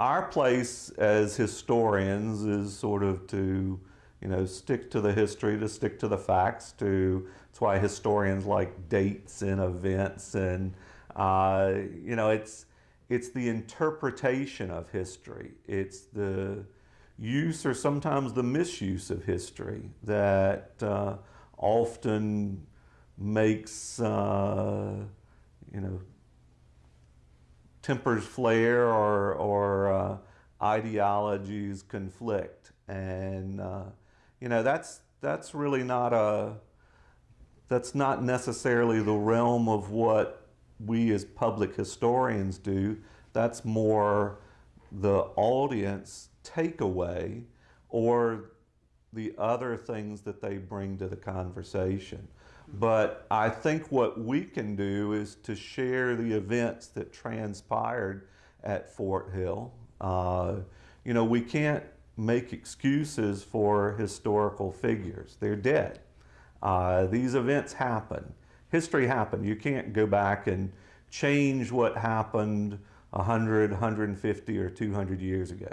our place as historians is sort of to, you know, stick to the history, to stick to the facts. To that's why historians like dates and events, and uh, you know, it's it's the interpretation of history. It's the use or sometimes the misuse of history that uh, often makes uh, you know tempers flare or, or uh, ideologies conflict. And uh, you know that's that's really not a that's not necessarily the realm of what we as public historians do. That's more the audience takeaway or the other things that they bring to the conversation. But I think what we can do is to share the events that transpired at Fort Hill. Uh, you know, we can't make excuses for historical figures. They're dead. Uh, these events happen. History happened. You can't go back and change what happened 100, 150, or 200 years ago.